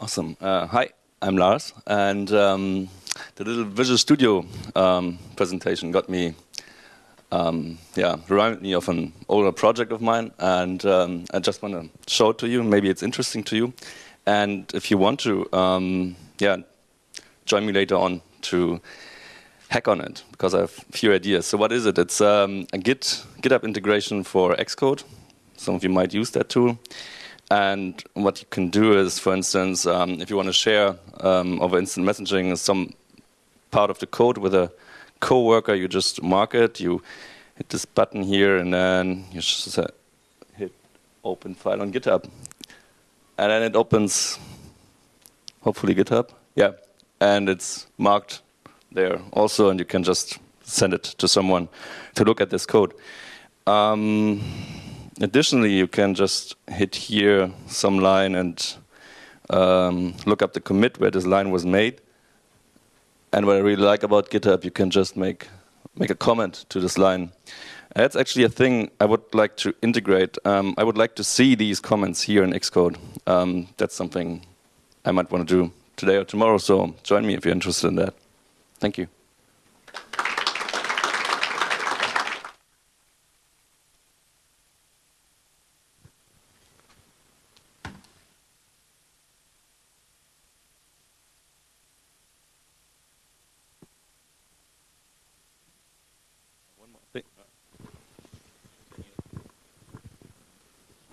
Awesome. Uh, hi, I'm Lars, and um, the little Visual Studio um, presentation got me, um, yeah, reminded me of an older project of mine, and um, I just want to show it to you. Maybe it's interesting to you, and if you want to, um, yeah, join me later on to hack on it because I have a few ideas. So what is it? It's um, a Git GitHub integration for Xcode. Some of you might use that tool. And what you can do is, for instance, um, if you want to share um, over instant messaging some part of the code with a coworker, you just mark it, you hit this button here, and then you just hit open file on GitHub. And then it opens, hopefully GitHub, yeah, and it's marked there also, and you can just send it to someone to look at this code. Um, additionally, you can just hit here some line and um, look up the commit where this line was made. And what I really like about GitHub, you can just make make a comment to this line. That's actually a thing I would like to integrate. Um, I would like to see these comments here in Xcode. Um, that's something I might want to do today or tomorrow, so join me if you're interested in that. Thank you.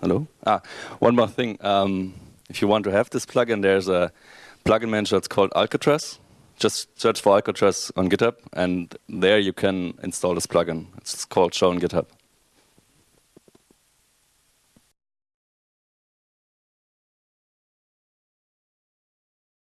Hello? Ah, one more thing. Um, if you want to have this plugin, there's a plugin manager. that's called Alcatraz. Just search for Alcatraz on GitHub, and there you can install this plugin. It's called Show on GitHub.